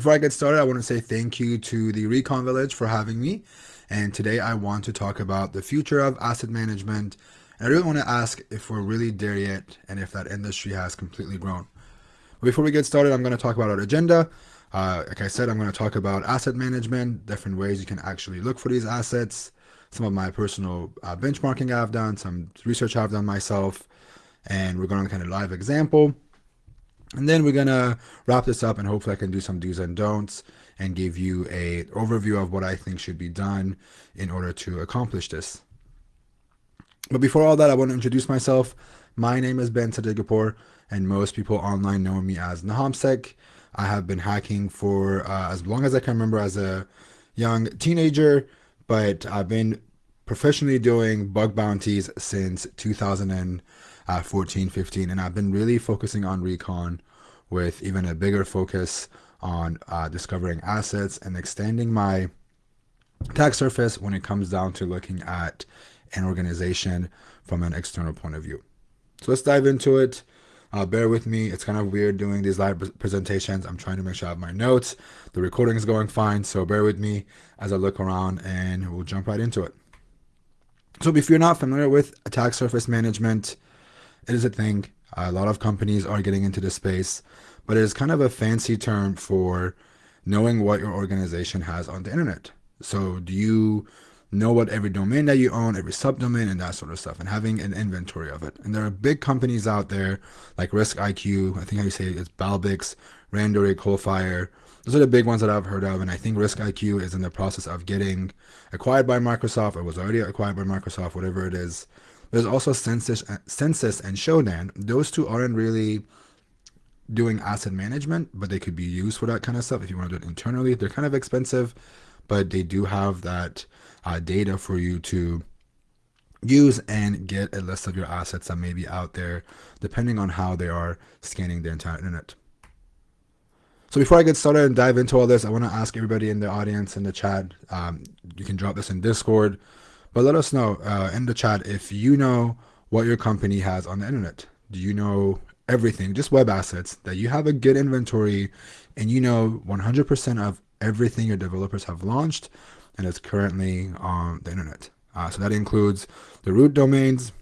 Before I get started, I want to say thank you to the Recon Village for having me. And today I want to talk about the future of asset management. And I really want to ask if we're really there yet and if that industry has completely grown. But before we get started, I'm going to talk about our agenda. Uh, like I said, I'm going to talk about asset management, different ways you can actually look for these assets, some of my personal uh, benchmarking I've done, some research I've done myself, and we're going to kind of live example. And then we're gonna wrap this up and hopefully I can do some do's and don'ts and give you a overview of what I think should be done in order to accomplish this. But before all that, I want to introduce myself. My name is Ben Sadeghipour and most people online know me as NahamSec. I have been hacking for uh, as long as I can remember as a young teenager, but I've been professionally doing bug bounties since 2014 15 and I've been really focusing on recon with even a bigger focus on uh, discovering assets and extending my attack surface when it comes down to looking at an organization from an external point of view. So let's dive into it. Uh, bear with me. It's kind of weird doing these live presentations. I'm trying to make sure I have my notes. The recording is going fine. So bear with me as I look around and we'll jump right into it. So if you're not familiar with attack surface management, it is a thing. A lot of companies are getting into this space, but it is kind of a fancy term for knowing what your organization has on the internet. So do you know what every domain that you own, every subdomain and that sort of stuff and having an inventory of it. And there are big companies out there like Risk IQ, I think how you say it, it's Balbix, Randori, Coalfire. Those are the big ones that I've heard of. And I think Risk IQ is in the process of getting acquired by Microsoft It was already acquired by Microsoft, whatever it is. There's also Census, Censys and Shodan. Those two aren't really doing asset management, but they could be used for that kind of stuff if you want to do it internally. They're kind of expensive, but they do have that uh, data for you to use and get a list of your assets that may be out there, depending on how they are scanning the entire internet. So before I get started and dive into all this, I want to ask everybody in the audience in the chat. Um, you can drop this in Discord but let us know uh, in the chat if you know what your company has on the internet. Do you know everything, just web assets, that you have a good inventory and you know 100% of everything your developers have launched and is currently on the internet. Uh, so that includes the root domains,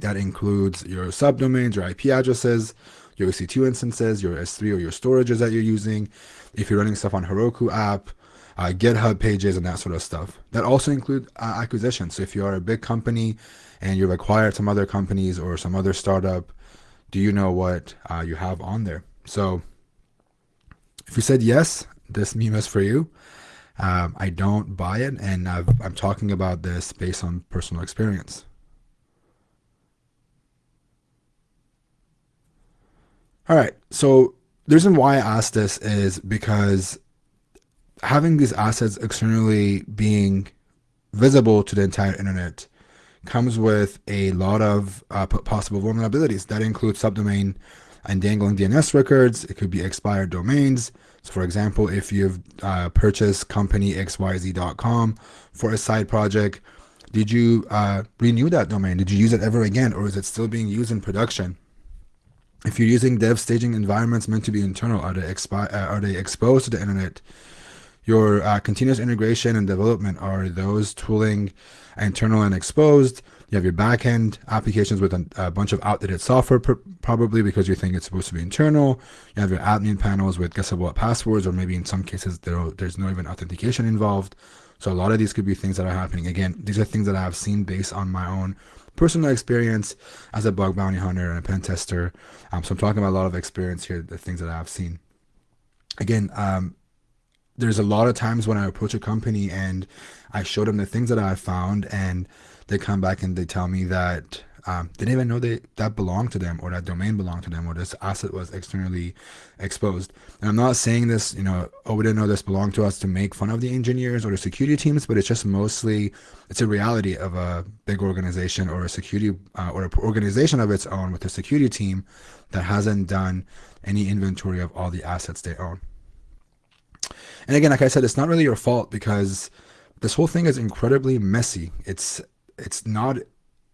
that includes your subdomains, your IP addresses, your EC2 instances, your S3 or your storages that you're using. If you're running stuff on Heroku app, uh, GitHub pages and that sort of stuff. That also include uh, acquisitions. So if you are a big company and you've acquired some other companies or some other startup, do you know what uh, you have on there? So if you said yes, this meme is for you. Um, I don't buy it, and i am talking about this based on personal experience. All right, so the reason why I asked this is because having these assets externally being visible to the entire internet comes with a lot of uh, possible vulnerabilities. That includes subdomain and dangling DNS records. It could be expired domains. So for example, if you've uh, purchased company xyz.com for a side project, did you uh, renew that domain? Did you use it ever again? Or is it still being used in production? If you're using dev staging environments meant to be internal, are they, expi- uh, are they exposed to the internet? Your uh, continuous integration and development are those tooling internal and exposed. You have your backend applications with a, a bunch of outdated software, pr probably because you think it's supposed to be internal. You have your admin panels with guessable passwords, or maybe in some cases there, there's no even authentication involved. So a lot of these could be things that are happening. Again, these are things that I have seen based on my own personal experience as a bug bounty hunter and a pen tester. Um, so I'm talking about a lot of experience here, the things that I have seen. Again, um, there's a lot of times when I approach a company and I show them the things that I found and they come back and they tell me that um, they didn't even know they, that belonged to them or that domain belonged to them or this asset was externally exposed. And I'm not saying this, you know, oh, we didn't know this belonged to us to make fun of the engineers or the security teams, but it's just mostly, it's a reality of a big organization or a security uh, or an organization of its own with a security team that hasn't done any inventory of all the assets they own. And again, like I said, it's not really your fault because this whole thing is incredibly messy. It's it's not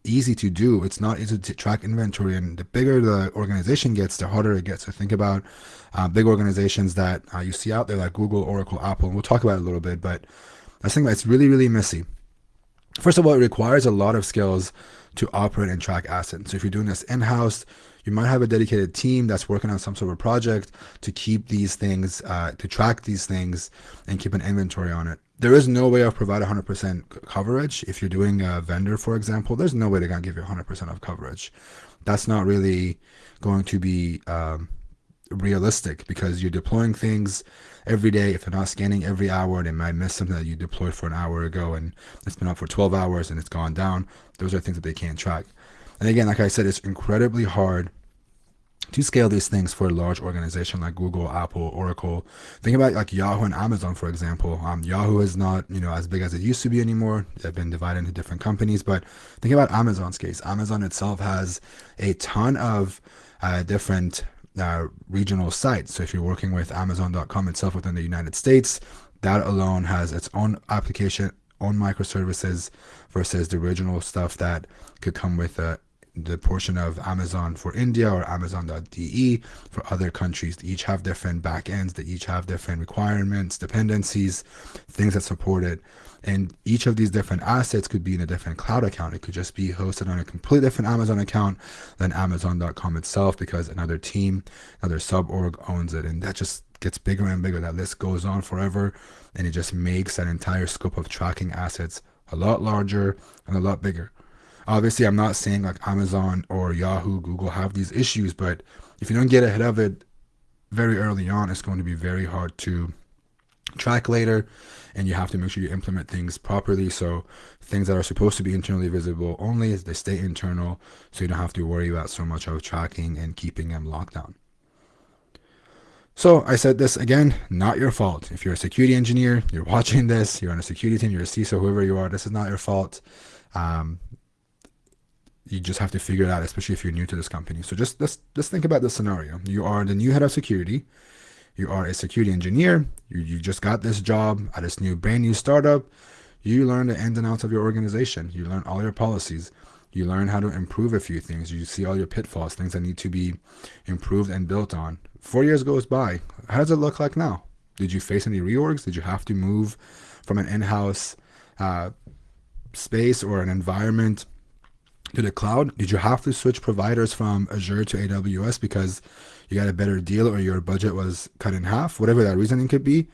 easy to do. It's not easy to track inventory, and the bigger the organization gets, the harder it gets. So think about uh, big organizations that uh, you see out there, like Google, Oracle, Apple. And we'll talk about it a little bit, but I think that it's really, really messy. First of all, it requires a lot of skills to operate and track assets. So if you're doing this in-house, you might have a dedicated team that's working on some sort of project to keep these things, uh, to track these things and keep an inventory on it. There is no way of providing 100% coverage. If you're doing a vendor, for example, there's no way they're going to give you 100% of coverage. That's not really going to be um, realistic because you're deploying things every day. If they're not scanning every hour, they might miss something that you deployed for an hour ago and it's been up for 12 hours and it's gone down. Those are things that they can't track. And again, like I said, it's incredibly hard to scale these things for a large organization like Google, Apple, Oracle. Think about like Yahoo and Amazon, for example. Um, Yahoo is not you know as big as it used to be anymore. They've been divided into different companies. But think about Amazon's case. Amazon itself has a ton of uh, different uh, regional sites. So if you're working with Amazon.com itself within the United States, that alone has its own application, own microservices versus the original stuff that could come with a the portion of Amazon for India or Amazon.de for other countries. They each have different backends. They each have different requirements, dependencies, things that support it. And each of these different assets could be in a different cloud account. It could just be hosted on a completely different Amazon account than Amazon.com itself because another team, another sub org owns it. And that just gets bigger and bigger. That list goes on forever. And it just makes that entire scope of tracking assets a lot larger and a lot bigger. Obviously, I'm not saying like Amazon or Yahoo, Google have these issues, but if you don't get ahead of it very early on, it's going to be very hard to track later and you have to make sure you implement things properly so things that are supposed to be internally visible only they stay internal so you don't have to worry about so much of tracking and keeping them locked down so I said this again, not your fault. If you're a security engineer, you're watching this, you're on a security team, you're a CISO, whoever you are, this is not your fault. Um, you just have to figure it out, especially if you're new to this company. So just let's just think about this scenario. You are the new head of security you are a security engineer, you, you just got this job at this new brand new startup, you learn the ins and outs of your organization, you learn all your policies, you learn how to improve a few things, you see all your pitfalls, things that need to be improved and built on. Four years goes by. How does it look like now? Did you face any reorgs? Did you have to move from an in-house uh, space or an environment to the cloud? Did you have to switch providers from Azure to AWS because you got a better deal or your budget was cut in half, whatever that reasoning could be.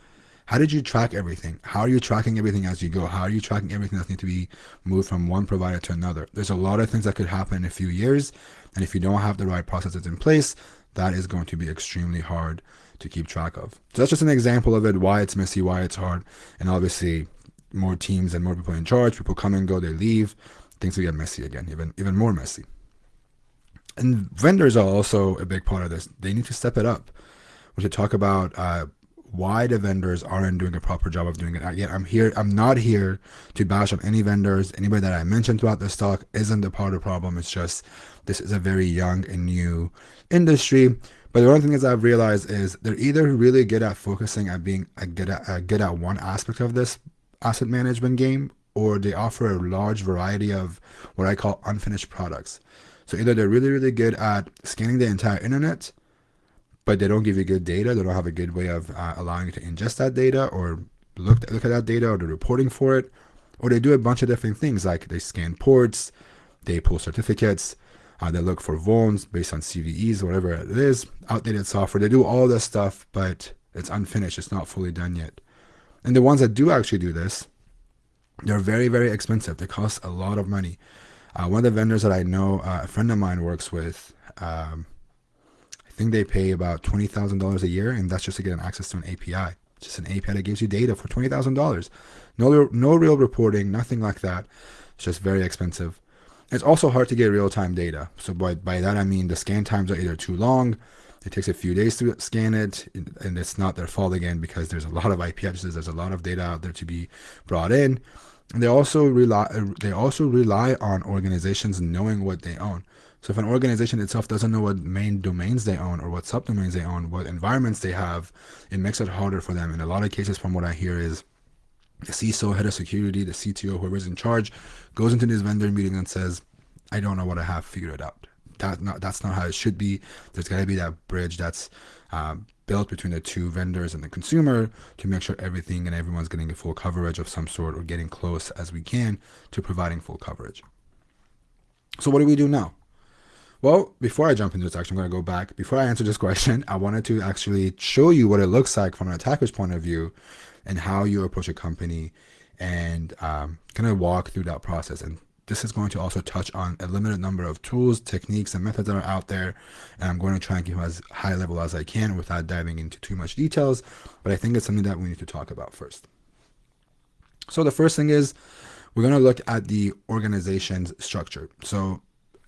How did you track everything? How are you tracking everything as you go? How are you tracking everything that needs to be moved from one provider to another? There's a lot of things that could happen in a few years. And if you don't have the right processes in place, that is going to be extremely hard to keep track of. So that's just an example of it, why it's messy, why it's hard. And obviously more teams and more people in charge, people come and go, they leave, things will get messy again, even even more messy and vendors are also a big part of this. They need to step it up. We should talk about uh, why the vendors aren't doing a proper job of doing it. Again, I'm here. I'm not here to bash on any vendors. Anybody that I mentioned throughout this talk isn't a part of the problem. It's just this is a very young and new industry. But the one thing is I've realized is they're either really good at focusing at being a good at, uh, good at one aspect of this asset management game, or they offer a large variety of what I call unfinished products. So either they're really, really good at scanning the entire internet, but they don't give you good data. They don't have a good way of uh, allowing you to ingest that data or look, look at that data or the reporting for it. Or they do a bunch of different things like they scan ports, they pull certificates, uh, they look for vulns based on CVEs, whatever it is, outdated software. They do all this stuff, but it's unfinished. It's not fully done yet. And the ones that do actually do this, they're very, very expensive. They cost a lot of money. Uh, one of the vendors that I know, uh, a friend of mine works with, um, I think they pay about twenty thousand dollars a year, and that's just to get an access to an API. Just an API that gives you data for twenty thousand dollars. No, no real reporting, nothing like that. It's just very expensive. It's also hard to get real-time data. So by by that I mean the scan times are either too long, it takes a few days to scan it, and it's not their fault again because there's a lot of IP addresses, there's a lot of data out there to be brought in they also rely uh, they also rely on organizations knowing what they own. So if an organization itself doesn't know what main domains they own or what subdomains they own, what environments they have, it makes it harder for them. In a lot of cases, from what I hear, is the CISO, head of security, the CTO, whoever's in charge, goes into this vendor meeting and says, I don't know what I have figured it out. That not that's not how it should be. There's got to be that bridge that's uh, built between the two vendors and the consumer to make sure everything and everyone's getting a full coverage of some sort or getting close as we can to providing full coverage. So what do we do now? Well, before I jump into this, actually, I'm going to go back. Before I answer this question, I wanted to actually show you what it looks like from an attacker's point of view and how you approach a company and um, kind of walk through that process. And this is going to also touch on a limited number of tools, techniques, and methods that are out there. And I'm going to try and keep as high level as I can without diving into too much details. But I think it's something that we need to talk about first. So the first thing is we're going to look at the organization's structure. So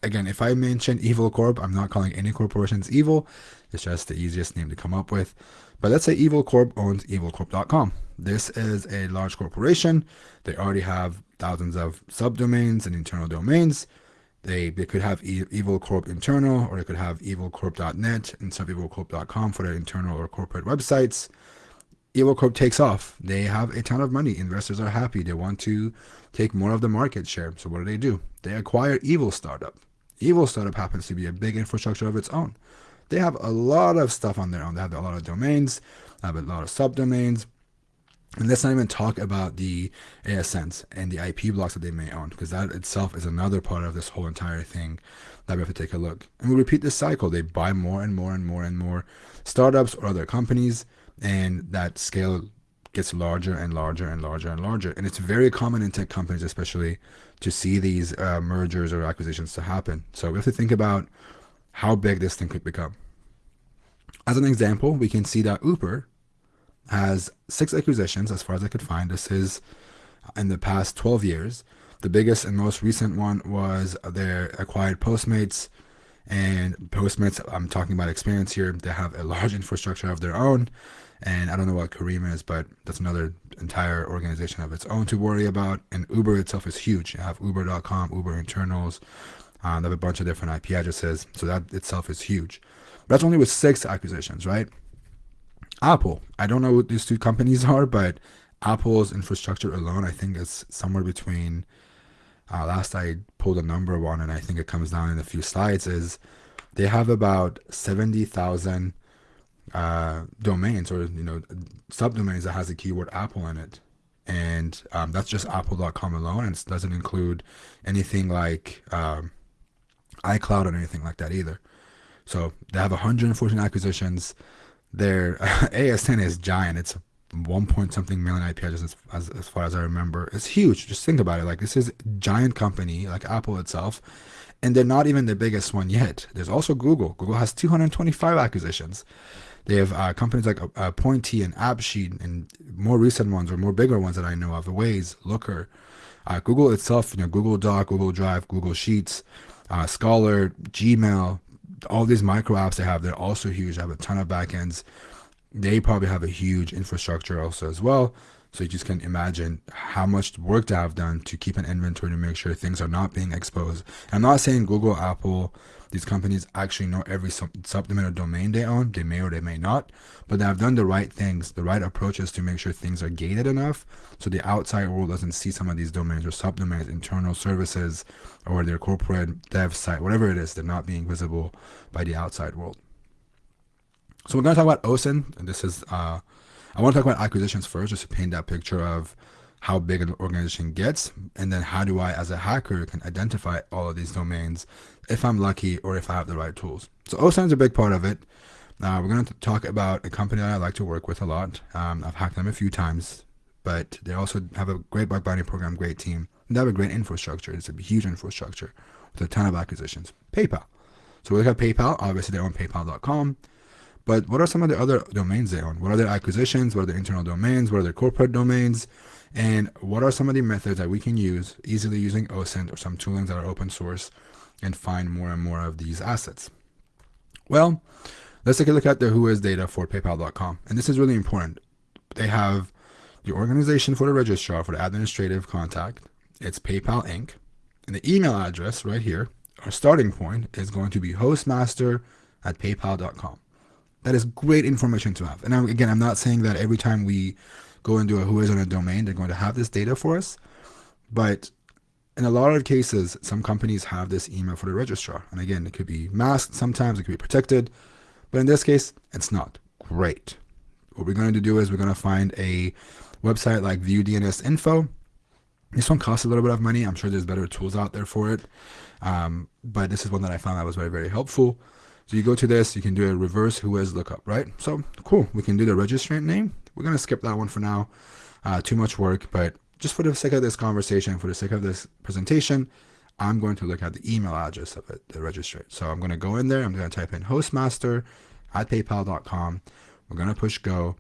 again, if I mention Evil Corp, I'm not calling any corporations evil. It's just the easiest name to come up with. But let's say Evil Corp owns evilcorp.com. This is a large corporation. They already have thousands of subdomains and internal domains. They, they could have e Evil Corp internal, or they could have evilcorp.net instead of evilcorp.com for their internal or corporate websites. Evil Corp takes off. They have a ton of money. Investors are happy. They want to take more of the market share. So what do they do? They acquire Evil Startup. Evil Startup happens to be a big infrastructure of its own. They have a lot of stuff on their own. They have a lot of domains, they have a lot of subdomains. And let's not even talk about the ASNs and the IP blocks that they may own, because that itself is another part of this whole entire thing that we have to take a look. And we repeat this cycle. They buy more and more and more and more startups or other companies, and that scale gets larger and larger and larger and larger. And it's very common in tech companies, especially, to see these uh, mergers or acquisitions to happen. So we have to think about how big this thing could become. As an example, we can see that Uber has six acquisitions as far as I could find. This is in the past 12 years. The biggest and most recent one was their acquired Postmates. And Postmates, I'm talking about experience here, they have a large infrastructure of their own. And I don't know what Careem is, but that's another entire organization of its own to worry about. And Uber itself is huge. You have Uber.com, Uber internals. Um, they have a bunch of different IP addresses. So that itself is huge. But that's only with six acquisitions, right? Apple. I don't know what these two companies are, but Apple's infrastructure alone, I think, is somewhere between. Uh, last I pulled a number one, and I think it comes down in a few slides. Is they have about seventy thousand uh, domains or you know subdomains that has the keyword Apple in it, and um, that's just Apple.com alone, and it doesn't include anything like um, iCloud or anything like that either. So they have 114 acquisitions. Their ASN is giant. It's one point something million IP addresses as, as far as I remember. It's huge. Just think about it. Like this is giant company like Apple itself, and they're not even the biggest one yet. There's also Google. Google has 225 acquisitions. They have uh, companies like uh, Pointy and AppSheet and more recent ones or more bigger ones that I know of, the Waze, Looker. Uh, Google itself, you know, Google Doc, Google Drive, Google Sheets, uh, Scholar, Gmail, all these micro apps they have, they're also huge. They have a ton of backends. They probably have a huge infrastructure also as well. So you just can imagine how much work to have done to keep an inventory to make sure things are not being exposed. I'm not saying Google, Apple, these companies actually know every sub- subdomain or domain they own. They may or they may not, but they have done the right things, the right approaches to make sure things are gated enough so the outside world doesn't see some of these domains or subdomains, internal services, or their corporate dev site, whatever it is, they're not being visible by the outside world. So we're going to talk about OSINT, and this is, uh, I want to talk about acquisitions first, just to paint that picture of how big an organization gets, and then how do I, as a hacker, can identify all of these domains if I'm lucky or if I have the right tools. So OSINT is a big part of it. Uh, we're going to talk about a company that I like to work with a lot. Um, I've hacked them a few times, but they also have a great bug bounty program, great team. And they have a great infrastructure. It's a huge infrastructure with a ton of acquisitions. PayPal. So we look at PayPal. Obviously, they own PayPal.com. But what are some of the other domains they own? What are their acquisitions? What are their internal domains? What are their corporate domains? And what are some of the methods that we can use easily using OSINT or some toolings that are open source and find more and more of these assets? Well, let's take a look at the Whois data for paypal.com. And this is really important. They have the organization for the registrar for the administrative contact. It's PayPal Inc. And the email address right here, our starting point is going to be hostmaster at paypal.com. That is great information to have. And again, I'm not saying that every time we go into a Whois on a domain, they're going to have this data for us. But in a lot of cases, some companies have this email for the registrar. And again, it could be masked sometimes, it could be protected. But in this case, it's not. Great. What we're going to do is we're going to find a website like View DNS Info. This one costs a little bit of money. I'm sure there's better tools out there for it. Um, but this is one that I found that was very, very helpful. So you go to this, you can do a reverse Whois lookup, right? So cool. We can do the registrant name. We're going to skip that one for now. Uh, too much work, but just for the sake of this conversation, for the sake of this presentation, I'm going to look at the email address of it, the registrant. So I'm going to go in there. I'm going to type in hostmaster at paypal.com. We're going to push go,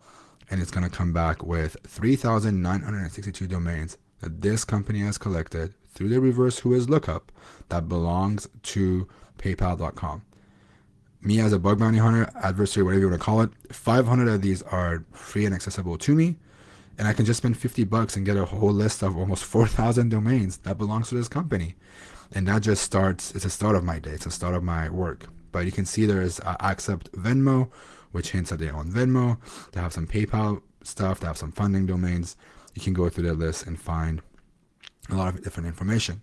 and it's going to come back with 3,962 domains that this company has collected through the reverse Whois lookup that belongs to paypal.com. Me as a bug bounty hunter, adversary, whatever you want to call it, 500 of these are free and accessible to me and I can just spend 50 bucks and get a whole list of almost 4,000 domains that belongs to this company. And that just starts, it's a start of my day. It's a start of my work. But you can see there's uh, accept Venmo, which hints that they own Venmo. They have some PayPal stuff. They have some funding domains. You can go through their list and find a lot of different information.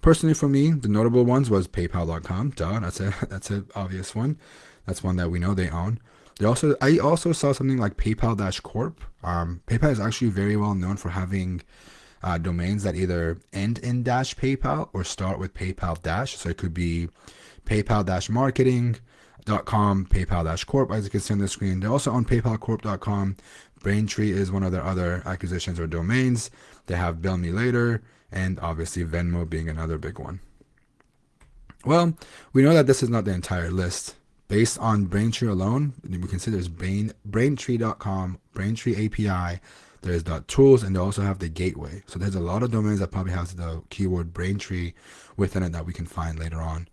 Personally, for me, the notable ones was PayPal.com. Duh, that's a that's an obvious one. That's one that we know they own. They also, I also saw something like PayPal Dash Corp. Um, PayPal is actually very well known for having uh, domains that either end in dash PayPal or start with PayPal Dash. So it could be PayPal Dash Marketing.com, PayPal Dash Corp, as you can see on the screen. They're also own PayPalCorp.com. Braintree is one of their other acquisitions or domains. They have Bill Me Later and obviously Venmo being another big one. Well, we know that this is not the entire list based on Braintree alone, we can see there's Brain, Braintree.com, Braintree API, there's .tools, and they also have the gateway. So there's a lot of domains that probably has the keyword Braintree within it that we can find later on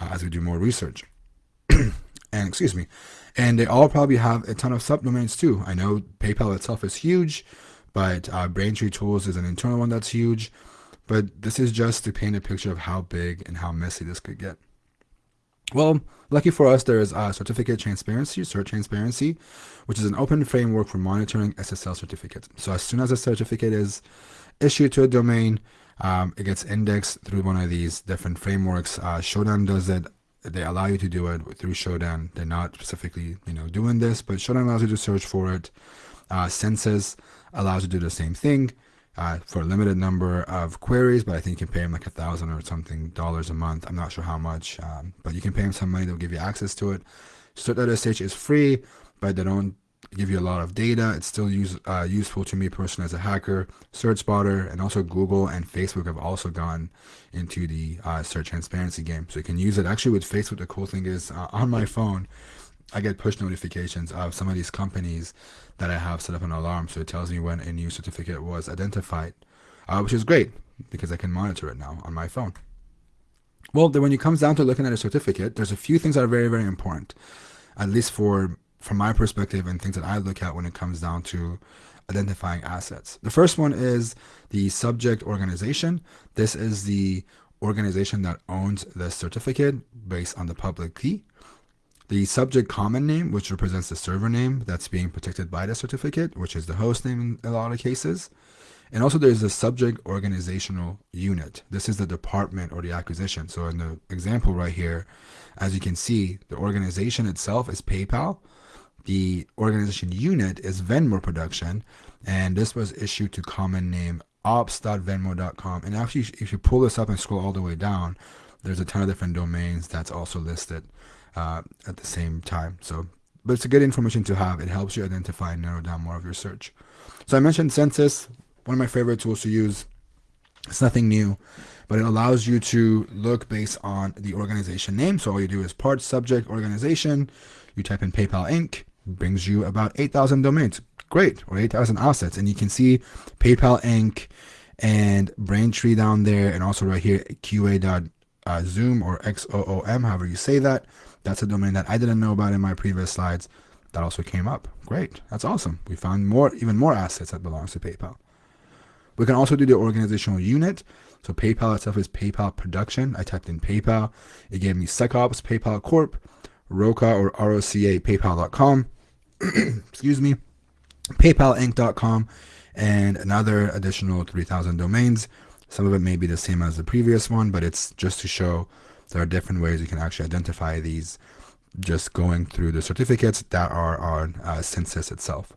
uh, as we do more research. and excuse me, and they all probably have a ton of subdomains too. I know PayPal itself is huge, but uh, Braintree Tools is an internal one that's huge. But this is just to paint a picture of how big and how messy this could get. Well, lucky for us, there is a certificate transparency, cert transparency, which is an open framework for monitoring SSL certificates. So as soon as a certificate is issued to a domain, um, it gets indexed through one of these different frameworks. Uh, Shodan does it. They allow you to do it through Shodan. They're not specifically, you know, doing this, but Shodan allows you to search for it. Uh, Censys allows you to do the same thing uh, for a limited number of queries, but I think you can pay them like a thousand or something dollars a month. I'm not sure how much, um, but you can pay them some money. They'll give you access to it. Cert.sh is free, but they don't give you a lot of data. It's still use, uh, useful to me personally as a hacker. CertSpotter and also Google and Facebook have also gone into the uh, cert transparency game. So you can use it. Actually, with Facebook, the cool thing is uh, on my phone, I get push notifications of some of these companies that I have set up an alarm, so it tells me when a new certificate was identified, uh, which is great because I can monitor it now on my phone. Well, then when it comes down to looking at a certificate, there's a few things that are very, very important, at least for from my perspective and things that I look at when it comes down to identifying assets. The first one is the subject organization. This is the organization that owns the certificate based on the public key the subject common name, which represents the server name that's being protected by the certificate, which is the host name in a lot of cases. And also there's the subject organizational unit. This is the department or the acquisition. So in the example right here, as you can see, the organization itself is PayPal. The organization unit is Venmo Production. And this was issued to common name ops.venmo.com. And actually, if you pull this up and scroll all the way down, there's a ton of different domains that's also listed uh, at the same time. So, but it's a good information to have. It helps you identify and narrow down more of your search. So I mentioned Censys, one of my favorite tools to use. It's nothing new, but it allows you to look based on the organization name. So all you do is part, subject, organization. You type in PayPal Inc. brings you about 8,000 domains. Great, or 8,000 assets. And you can see PayPal Inc. and Braintree down there, and also right here, QA.zoom or XOOM, however you say that. That's a domain that I didn't know about in my previous slides. That also came up. Great. That's awesome. We found more, even more assets that belongs to PayPal. We can also do the organizational unit. So PayPal itself is PayPal Production. I typed in PayPal. It gave me SecOps, PayPal Corp, ROCA or ROCA, PayPal.com. Excuse me. PayPalinc.com and another additional 3,000 domains. Some of it may be the same as the previous one, but it's just to show there are different ways you can actually identify these just going through the certificates that are on uh, Censys itself.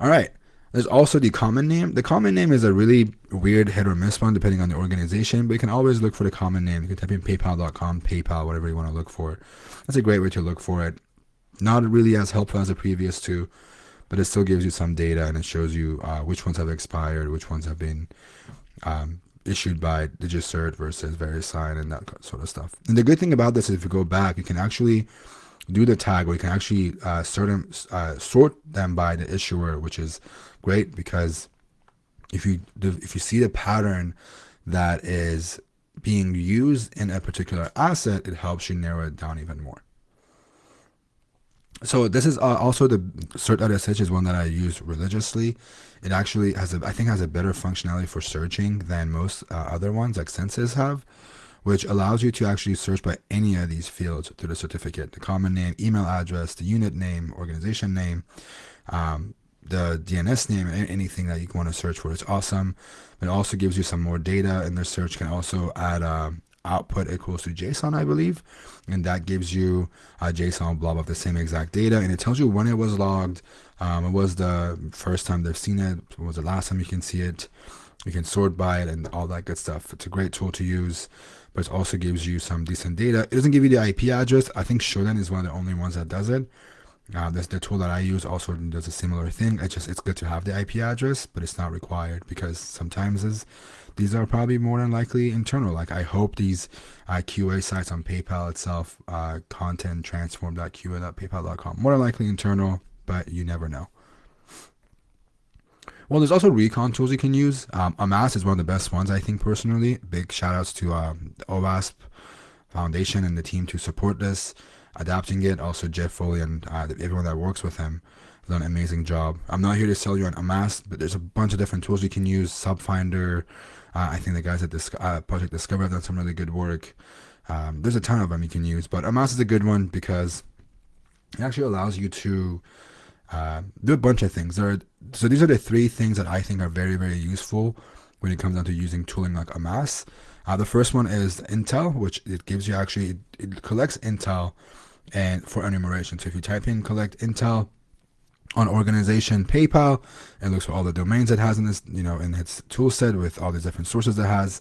All right. There's also the common name. The common name is a really weird hit or miss one depending on the organization, but you can always look for the common name. You can type in paypal.com, PayPal, whatever you want to look for. That's a great way to look for it. Not really as helpful as the previous two, but it still gives you some data and it shows you uh, which ones have expired, which ones have been um, issued by DigiCert versus VeriSign and that sort of stuff. And the good thing about this is if you go back, you can actually do the tag or you can actually uh, sort, them, uh, sort them by the issuer, which is great because if you if you see the pattern that is being used in a particular asset, it helps you narrow it down even more. So this is uh, also the cert.sh is one that I use religiously. It actually has a, I think has a better functionality for searching than most uh, other ones like Censys have, which allows you to actually search by any of these fields through the certificate, the common name, email address, the unit name, organization name, um, the DNS name, anything that you want to search for. It's awesome. It also gives you some more data and the search can also add uh, output equals to JSON, I believe. And that gives you a JSON blob of the same exact data. And it tells you when it was logged. Um, it was the first time they've seen it. It was the last time you can see it. You can sort by it and all that good stuff. It's a great tool to use, but it also gives you some decent data. It doesn't give you the IP address. I think Shodan is one of the only ones that does it. Uh, this the tool that I use also does a similar thing. It's just it's good to have the IP address, but it's not required because sometimes is these are probably more than likely internal. Like I hope these uh, QA sites on PayPal itself, uh, content transform.qa.paypal.com, more than likely internal, but you never know. Well, there's also recon tools you can use. Um, Amass is one of the best ones, I think, personally. Big shout outs to um, the OWASP Foundation and the team to support this, adapting it. Also, Jeff Foley and uh, everyone that works with him done an amazing job. I'm not here to sell you on Amass, but there's a bunch of different tools you can use. Subfinder, uh, I think the guys at this uh, Project Discover have done some really good work. Um, there's a ton of them you can use, but Amass is a good one because it actually allows you to uh, do a bunch of things. There are, so these are the three things that I think are very, very useful when it comes down to using tooling like Amass. Uh, the first one is Intel, which it gives you actually, it, it collects Intel and for enumeration. So if you type in collect Intel, on organization PayPal. It looks for all the domains it has in this, you know, in its tool set with all these different sources it has.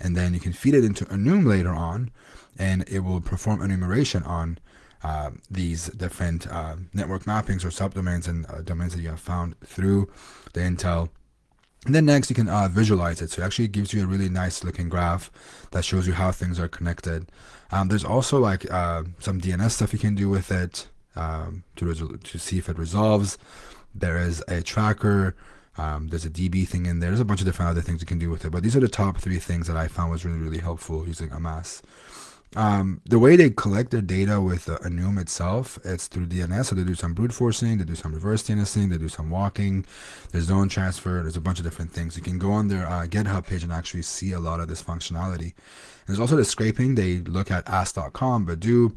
And then you can feed it into Enum later on, and it will perform enumeration on uh, these different uh, network mappings or subdomains and uh, domains that you have found through the Intel. And then next you can uh, visualize it. So it actually gives you a really nice looking graph that shows you how things are connected. Um, there's also like uh, some DNS stuff you can do with it um, to, to see if it resolves. There is a tracker. Um, there's a DB thing in there. There's a bunch of different other things you can do with it. But these are the top three things that I found was really, really helpful using Amass. Um, the way they collect their data with uh, Enum itself, it's through DNS. So they do some brute forcing, they do some reverse DNSing, they do some walking, there's zone transfer, there's a bunch of different things. You can go on their uh, GitHub page and actually see a lot of this functionality. And there's also the scraping. They look at ask.com, Baidu,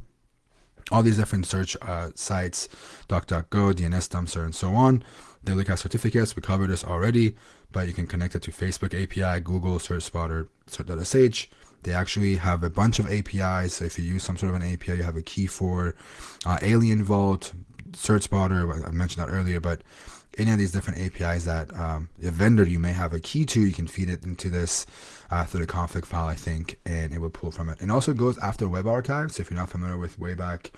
all these different search uh, sites, DuckDuckGo, DNS Dumpster, and so on. They look at certificates. We covered this already, but you can connect it to Facebook API, Google Cert Spotter, Cert.sh. They actually have a bunch of APIs. So if you use some sort of an API, you have a key for uh, Alien Vault, Cert Spotter. I mentioned that earlier, but any of these different APIs that um, a vendor you may have a key to, you can feed it into this uh, through the config file, I think, and it will pull from it. And also goes after web archives. So if you're not familiar with Wayback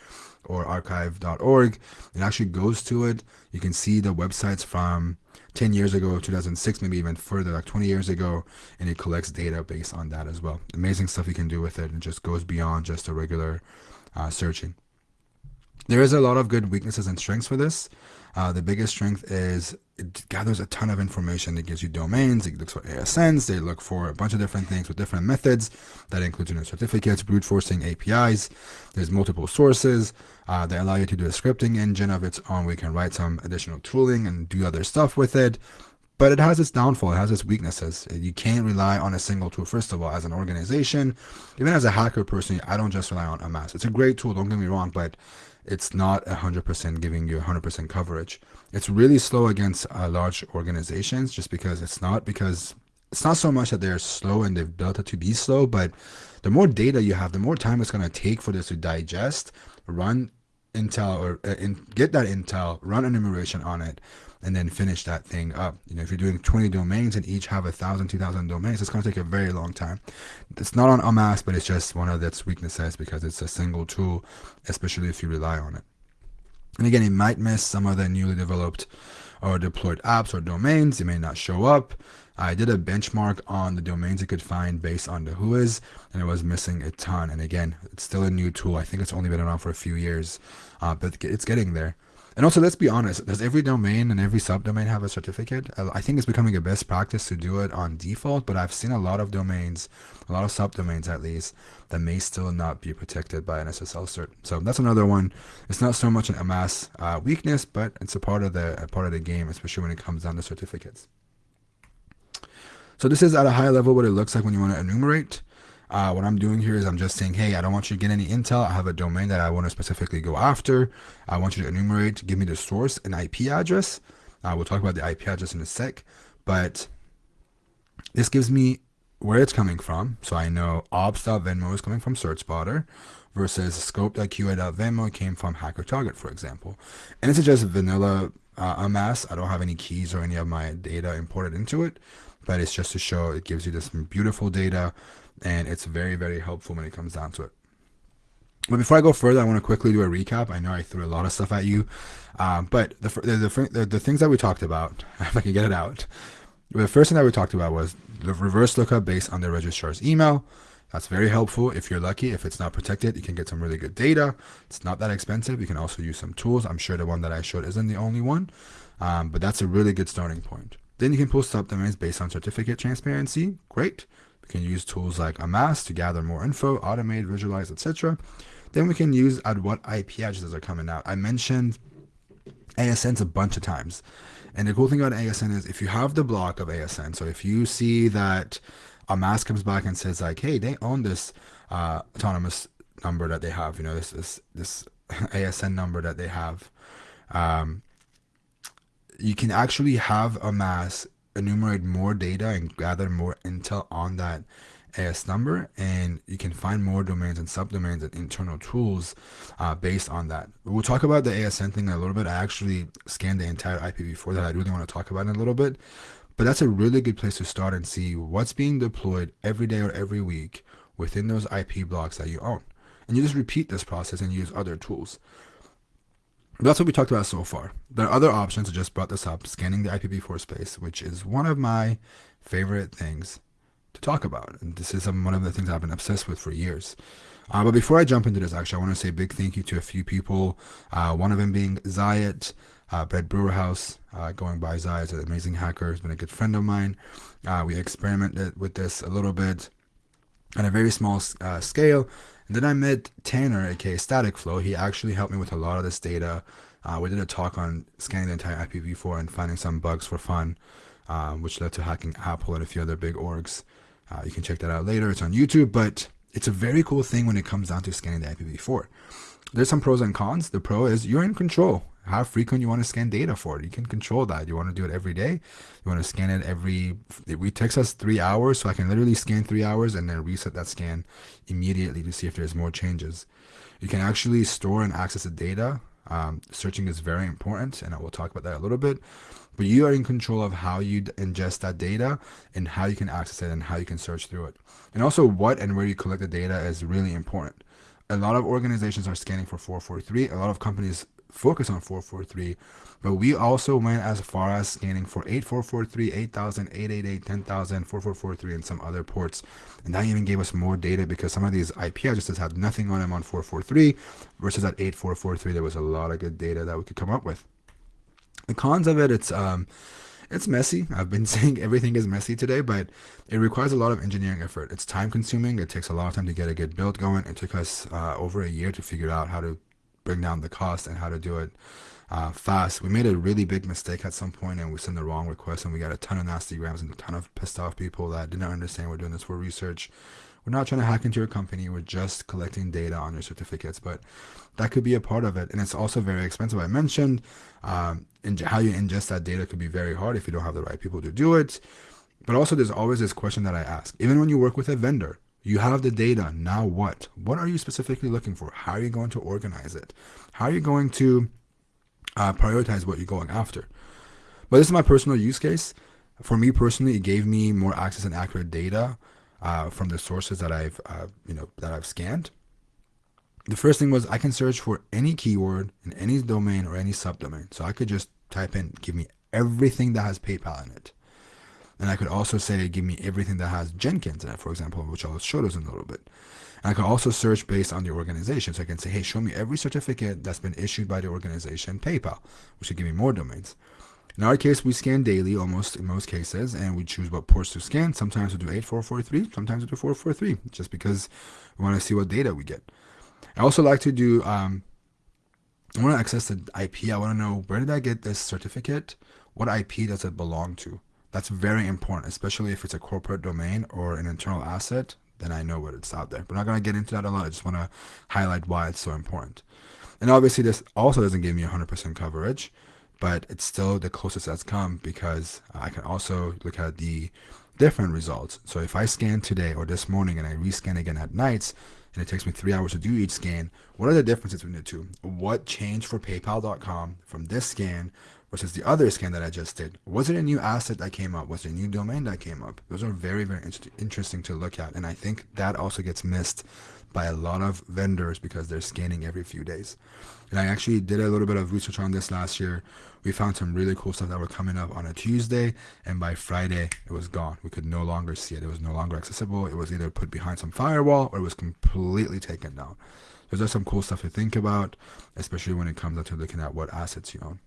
or archive.org, it actually goes to it. You can see the websites from 10 years ago, 2006, maybe even further, like 20 years ago, and it collects data based on that as well. Amazing stuff you can do with it and just goes beyond just a regular uh, searching. There is a lot of good weaknesses and strengths for this. Uh, the biggest strength is it gathers a ton of information. It gives you domains, it looks for ASNs, they look for a bunch of different things with different methods. That includes you know, certificates, brute forcing APIs. There's multiple sources. Uh, they allow you to do a scripting engine of its own. We can write some additional tooling and do other stuff with it. But it has its downfall, it has its weaknesses. You can't rely on a single tool. First of all, as an organization, even as a hacker personally, I don't just rely on Amass. It's a great tool, don't get me wrong, but it's not 100% giving you 100% coverage. It's really slow against uh, large organizations just because it's not because it's not so much that they're slow and they've built it to be slow, but the more data you have, the more time it's going to take for this to digest, run intel or uh, in, get that intel, run enumeration on it, and then finish that thing up. You know, if you're doing 20 domains and each have a thousand, two thousand domains, it's going to take a very long time. It's not on Amass, but it's just one of its weaknesses because it's a single tool, especially if you rely on it. And again, it might miss some of the newly developed or deployed apps or domains. It may not show up. I did a benchmark on the domains it could find based on the WHOIS, and it was missing a ton. And again, it's still a new tool. I think it's only been around for a few years, uh, but it's getting there. And also, let's be honest, does every domain and every subdomain have a certificate? I think it's becoming a best practice to do it on default, but I've seen a lot of domains, a lot of subdomains at least, that may still not be protected by an SSL cert. So that's another one. It's not so much an Amass uh, weakness, but it's a part of the a part of the game, especially when it comes down to certificates. So this is at a high level what it looks like when you want to enumerate. Uh, what I'm doing here is I'm just saying, hey, I don't want you to get any intel. I have a domain that I want to specifically go after. I want you to enumerate, give me the source and IP address. Uh, we'll talk about the IP address in a sec, but this gives me where it's coming from. So I know ops.venmo is coming from CertSpotter versus scope.qa.venmo came from Hacker Target, for example. And this is just vanilla uh, Amass. I don't have any keys or any of my data imported into it, but it's just to show it gives you this beautiful data and it's very, very helpful when it comes down to it. But before I go further, I want to quickly do a recap. I know I threw a lot of stuff at you, um, but the, the, the, the, things that we talked about, if I can get it out, the first thing that we talked about was the reverse lookup based on the registrar's email. That's very helpful if you're lucky. If it's not protected, you can get some really good data. It's not that expensive. You can also use some tools. I'm sure the one that I showed isn't the only one, um, but that's a really good starting point. Then you can pull subdomains based on certificate transparency. Great. We can use tools like Amass to gather more info, automate, visualize, etc. Then we can use at what IP addresses are coming out. I mentioned ASNs a bunch of times. And the cool thing about ASN is if you have the block of ASN, so if you see that Amass comes back and says like, hey, they own this uh, autonomous number that they have, you know, this this this ASN number that they have, um, you can actually have Amass enumerate more data and gather more intel on that AS number and you can find more domains and subdomains and internal tools uh, based on that. We'll talk about the ASN thing in a little bit. I actually scanned the entire IPv4 that I really want to talk about in a little bit. But that's a really good place to start and see what's being deployed every day or every week within those IP blocks that you own. And you just repeat this process and use other tools. That's what we talked about so far. There are other options. I just brought this up, scanning the IPv4 space, which is one of my favorite things to talk about. And this is um, one of the things I've been obsessed with for years. Uh, but before I jump into this, actually, I want to say a big thank you to a few people. Uh, one of them being Zayat, uh, Brewerhouse, uh, going by Zayat, is an amazing hacker, He's been a good friend of mine. Uh, we experimented with this a little bit on a very small uh, scale. And then I met Tanner, aka Static Flow. He actually helped me with a lot of this data. Uh, we did a talk on scanning the entire IPv4 and finding some bugs for fun, uh, which led to hacking Apple and a few other big orgs. Uh, you can check that out later. It's on YouTube, but it's a very cool thing when it comes down to scanning the IPv4. There's some pros and cons. The pro is you're in control how frequent you want to scan data for it. You can control that. You want to do it every day. You want to scan it every. It takes us three hours, so I can literally scan three hours and then reset that scan immediately to see if there's more changes. You can actually store and access the data. Um, searching is very important, and I will talk about that a little bit. But you are in control of how you ingest that data and how you can access it and how you can search through it. And also, what and where you collect the data is really important. A lot of organizations are scanning for 443. A lot of companies focus on 443, but we also went as far as scanning for 8443, 8000, 888, 10,000, 4443, and some other ports. And that even gave us more data because some of these IP addresses had nothing on them on 443 versus at 8443, there was a lot of good data that we could come up with. The cons of it, it's um, it's messy. I've been saying everything is messy today, but it requires a lot of engineering effort. It's time consuming. It takes a lot of time to get a good build going. It took us uh, over a year to figure out how to bring down the cost and how to do it uh, fast. We made a really big mistake at some point and we sent the wrong request and we got a ton of nasty grams and a ton of pissed off people that didn't understand we're doing this for research. We're not trying to hack into your company. We're just collecting data on your certificates, but that could be a part of it. And it's also very expensive. I mentioned um, how you ingest that data could be very hard if you don't have the right people to do it. But also, there's always this question that I ask. Even when you work with a vendor, you have the data. Now what? What are you specifically looking for? How are you going to organize it? How are you going to uh, prioritize what you're going after? But this is my personal use case. For me personally, it gave me more access and accurate data uh, from the sources that I've uh, you know that I've scanned. The first thing was I can search for any keyword in any domain or any subdomain. So I could just type in, give me everything that has PayPal in it. And I could also say, give me everything that has Jenkins in it, for example, which I'll show us in a little bit. And I could also search based on the organization. So I can say, hey, show me every certificate that's been issued by the organization PayPal, which would give me more domains. In our case, we scan daily, almost in most cases, and we choose what ports to scan. Sometimes we do 8443, sometimes we do 443, just because we want to see what data we get. I also like to do, um, I want to access the IP. I want to know where did I get this certificate? What IP does it belong to? That's very important, especially if it's a corporate domain or an internal asset, then I know what it's out there. I'm not going to get into that a lot. I just want to highlight why it's so important. And obviously this also doesn't give me 100% coverage but it's still the closest that's come because I can also look at the different results. So if I scan today or this morning and I rescan again at nights, and it takes me three hours to do each scan, what are the differences between the two? What changed for PayPal.com from this scan versus the other scan that I just did? Was it a new asset that came up? Was it a new domain that came up? Those are very, very interesting to look at. And I think that also gets missed by a lot of vendors because they're scanning every few days. And I actually did a little bit of research on this last year. We found some really cool stuff that were coming up on a Tuesday, and by Friday it was gone. We could no longer see it. It was no longer accessible. It was either put behind some firewall or it was completely taken down. So there's some cool stuff to think about, especially when it comes to looking at what assets you own.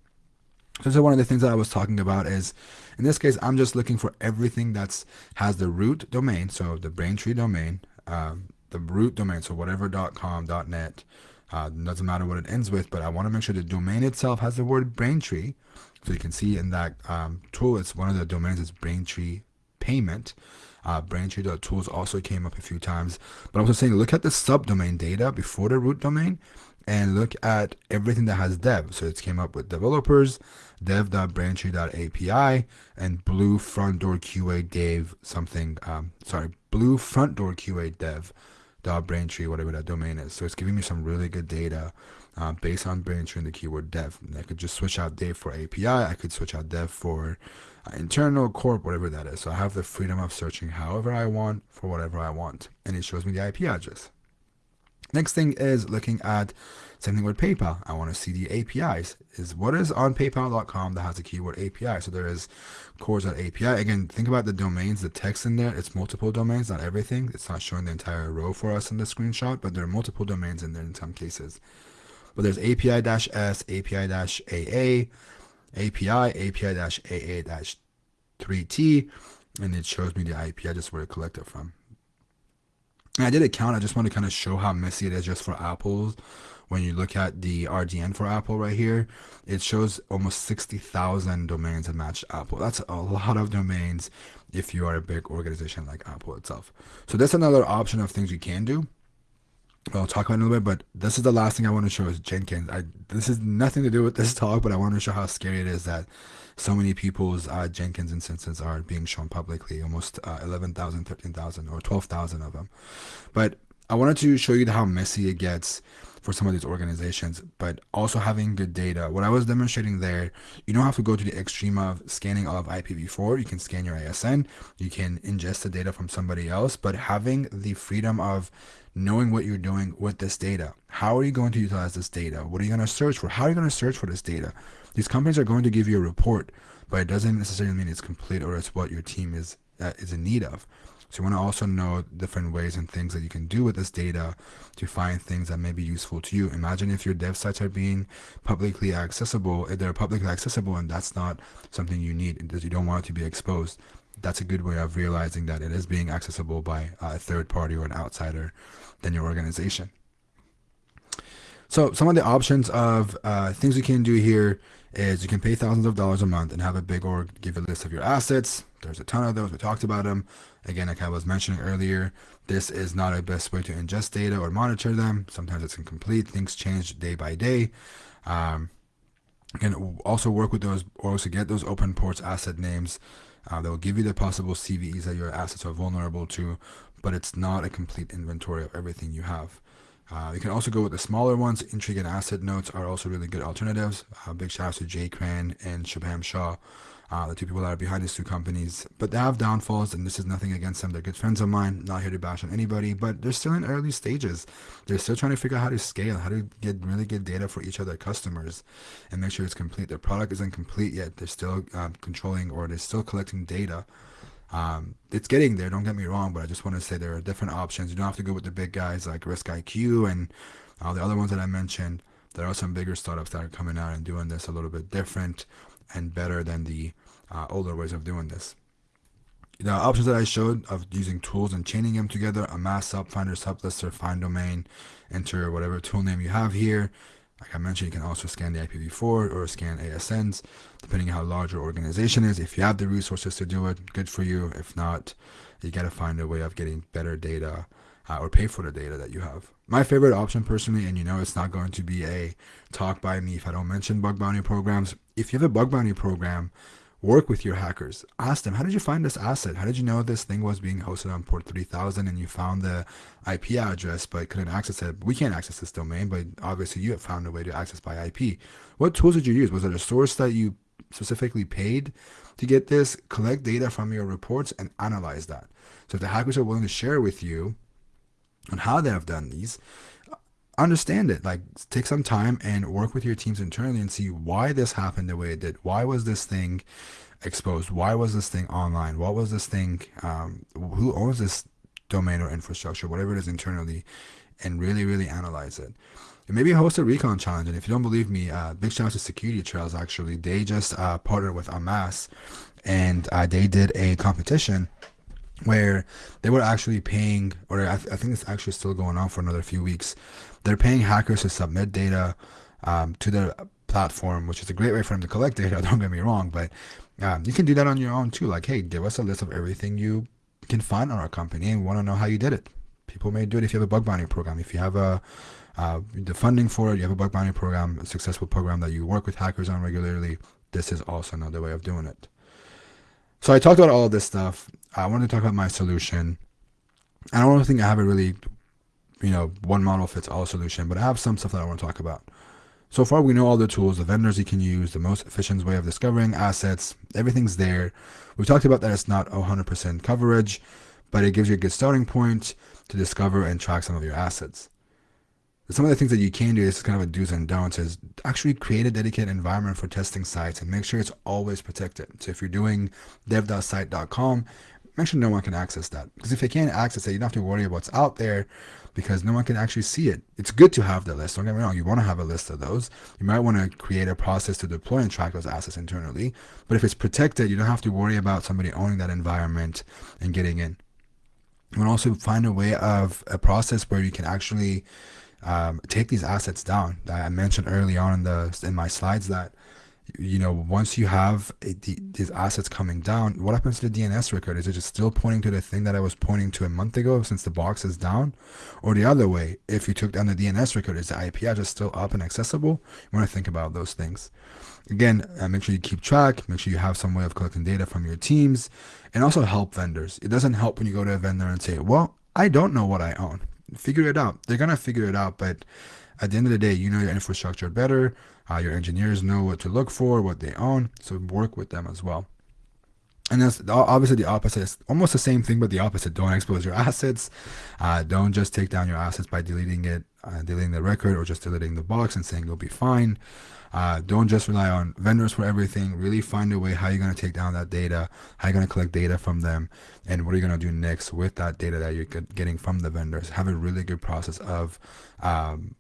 So, one of the things that I was talking about is, in this case, I'm just looking for everything that's has the root domain, so the Braintree domain, um, the root domain, so whatever .com, .net, uh, doesn't matter what it ends with, but I want to make sure the domain itself has the word Braintree. So you can see in that um, tool, it's one of the domains is Braintree Payment. Uh, Braintree.tools also came up a few times. But I'm also saying look at the subdomain data before the root domain and look at everything that has dev. So it came up with developers, dev.braintree.api, and blue front door QA dev something, um, sorry, blue front door QA dev dot Braintree, whatever that domain is. So it's giving me some really good data uh, based on Braintree and the keyword dev. And I could just switch out dev for API. I could switch out dev for uh, internal, corp, whatever that is. So I have the freedom of searching however I want for whatever I want. And it shows me the IP address. Next thing is looking at same thing with PayPal. I want to see the APIs. Is what is on PayPal.com that has a keyword API? So there is cores.api. Again, think about the domains, the text in there. It's multiple domains, not everything. It's not showing the entire row for us in the screenshot, but there are multiple domains in there in some cases. But there's API-S, API-AA, API, API-AA-3T, and it shows me the IP address where to collect it collected from. And I did a count. I just want to kind of show how messy it is just for Apple's. When you look at the RDN for Apple right here, it shows almost 60,000 domains that match Apple. That's a lot of domains if you are a big organization like Apple itself. So that's another option of things you can do. I'll talk about it in a little bit, but this is the last thing I want to show is Jenkins. I, this is nothing to do with this talk, but I want to show how scary it is that so many people's uh, Jenkins instances are being shown publicly, almost uh, 11,000, 13,000, or 12,000 of them. But I wanted to show you how messy it gets for some of these organizations, but also having good data. What I was demonstrating there, you don't have to go to the extreme of scanning all of IPv4. You can scan your ASN, you can ingest the data from somebody else, but having the freedom of knowing what you're doing with this data. How are you going to utilize this data? What are you going to search for? How are you going to search for this data? These companies are going to give you a report, but it doesn't necessarily mean it's complete or it's what your team is uh, is in need of. So you want to also know different ways and things that you can do with this data to find things that may be useful to you. Imagine if your dev sites are being publicly accessible, if they're publicly accessible and that's not something you need, because you don't want it to be exposed. That's a good way of realizing that it is being accessible by a third party or an outsider than your organization. So some of the options of uh, things you can do here is you can pay thousands of dollars a month and have a big org give a list of your assets. There's a ton of those. We talked about them. Again, like I was mentioning earlier, this is not a best way to ingest data or monitor them. Sometimes it's incomplete. Things change day by day. Um, you can also work with those orgs to get those open ports asset names. Uh, that will give you the possible CVEs that your assets are vulnerable to, but it's not a complete inventory of everything you have. Uh, you can also go with the smaller ones. Intrigue and Assetnotes are also really good alternatives. Uh, big shout out to Jay Cran and Shubham Shah, uh, the two people that are behind these two companies. But they have downfalls, and this is nothing against them. They're good friends of mine. Not here to bash on anybody, but they're still in early stages. They're still trying to figure out how to scale, how to get really good data for each of their customers, and make sure it's complete. Their product isn't complete yet. They're still um, controlling or they're still collecting data um, it's getting there, don't get me wrong, but I just want to say there are different options. You don't have to go with the big guys like RiskIQ and all the other ones that I mentioned. There are some bigger startups that are coming out and doing this a little bit different and better than the uh, older ways of doing this. The options that I showed of using tools and chaining them together, amass, sub finder, Sublist3r, find domain, enter whatever tool name you have here, like I mentioned, you can also scan the IPv4 or scan ASNs, depending on how large your organization is. If you have the resources to do it, good for you. If not, you got to find a way of getting better data uh, or pay for the data that you have. My favorite option personally, and you know it's not going to be a talk by me if I don't mention bug bounty programs. If you have a bug bounty program, work with your hackers. Ask them, how did you find this asset? How did you know this thing was being hosted on port 3000 and you found the IP address but couldn't access it? We can't access this domain, but obviously you have found a way to access by IP. What tools did you use? Was it a source that you specifically paid to get this? Collect data from your reports and analyze that. So if the hackers are willing to share with you on how they have done these, understand it. Like take some time and work with your teams internally and see why this happened the way it did. Why was this thing exposed? Why was this thing online? What was this thing um, who owns this domain or infrastructure whatever it is internally and really really analyze it. And maybe host a recon challenge. And if you don't believe me uh, big shout out to SecurityTrails actually. They just uh, partnered with amass and uh, they did a competition where they were actually paying or I, th I think it's actually still going on for another few weeks they're paying hackers to submit data um, to their platform, which is a great way for them to collect data. Don't get me wrong, but um, you can do that on your own too. Like, hey, give us a list of everything you can find on our company, and we want to know how you did it. People may do it if you have a bug bounty program. If you have a uh, the funding for it, you have a bug bounty program, a successful program that you work with hackers on regularly. This is also another way of doing it. So I talked about all this stuff. I wanted to talk about my solution. I don't think I have a really you know, one model fits all solution, but I have some stuff that I want to talk about. So far, we know all the tools, the vendors you can use, the most efficient way of discovering assets, everything's there. We talked about that it's not 100% coverage, but it gives you a good starting point to discover and track some of your assets. Some of the things that you can do, this is kind of a do's and don'ts, is actually create a dedicated environment for testing sites and make sure it's always protected. So if you're doing dev.site.com, make sure no one can access that. Because if they can't access it, you don't have to worry about what's out there because no one can actually see it. It's good to have the list. Don't get me wrong. You want to have a list of those. You might want to create a process to deploy and track those assets internally. But if it's protected, you don't have to worry about somebody owning that environment and getting in. You to also find a way of a process where you can actually um, take these assets down. That I mentioned early on in the in my slides that you know, once you have a, the, these assets coming down, what happens to the DNS record? Is it just still pointing to the thing that I was pointing to a month ago since the box is down? Or the other way, if you took down the DNS record, is the IP address still up and accessible? You want to think about those things. Again, uh, make sure you keep track, make sure you have some way of collecting data from your teams, and also help vendors. It doesn't help when you go to a vendor and say, well, I don't know what I own. Figure it out. They're going to figure it out, but at the end of the day, you know your infrastructure better. Uh, your engineers know what to look for, what they own, so work with them as well. And that's obviously the opposite. It's almost the same thing, but the opposite. Don't expose your assets. Uh, don't just take down your assets by deleting it, uh, deleting the record, or just deleting the box and saying you'll be fine. Uh, don't just rely on vendors for everything. Really find a way how you're going to take down that data, how you're going to collect data from them, and what are you going to do next with that data that you're getting from the vendors. Have a really good process of um,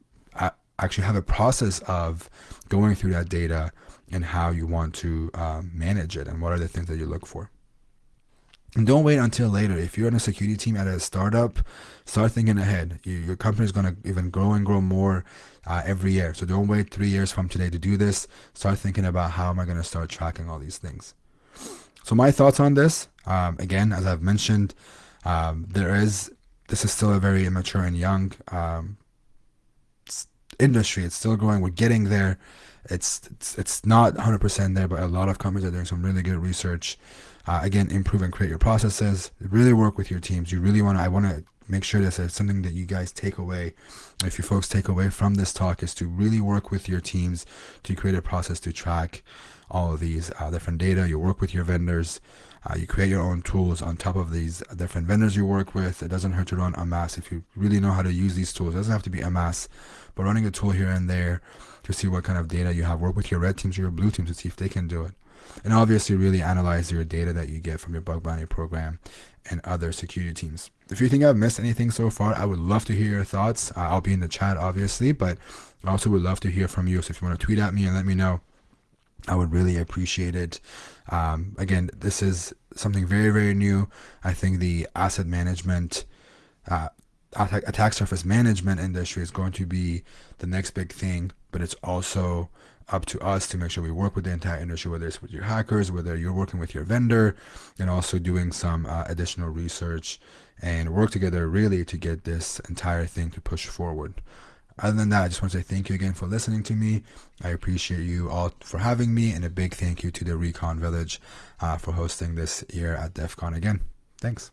actually have a process of going through that data and how you want to um, manage it and what are the things that you look for. And don't wait until later. If you're on a security team at a startup, start thinking ahead. You, your company is going to even grow and grow more uh, every year. So don't wait three years from today to do this. Start thinking about how am I going to start tracking all these things. So my thoughts on this, um, again, as I've mentioned, um, there is this is still a very immature and young um, industry. It's still growing. We're getting there. It's it's, it's not 100% there, but a lot of companies are doing some really good research. Uh, again, improve and create your processes. Really work with your teams. You really want to. I want to make sure this is something that you guys take away. If you folks take away from this talk, is to really work with your teams to create a process to track all of these uh, different data. You work with your vendors. Uh, you create your own tools on top of these different vendors you work with. It doesn't hurt to run Amass if you really know how to use these tools. It doesn't have to be Amass, but running a tool here and there to see what kind of data you have. Work with your red teams or your blue teams to see if they can do it. And obviously really analyze your data that you get from your bug bounty program and other security teams. If you think I've missed anything so far, I would love to hear your thoughts. Uh, I'll be in the chat, obviously, but I also would love to hear from you. So if you want to tweet at me and let me know, I would really appreciate it. Um, again, this is something very, very new. I think the asset management, uh, attack, surface management industry is going to be the next big thing, but it's also up to us to make sure we work with the entire industry, whether it's with your hackers, whether you're working with your vendor, and also doing some uh, additional research and work together really to get this entire thing to push forward. Other than that, I just want to say thank you again for listening to me. I appreciate you all for having me, and a big thank you to the Recon Village uh, for hosting this year at DEF CON again. Thanks.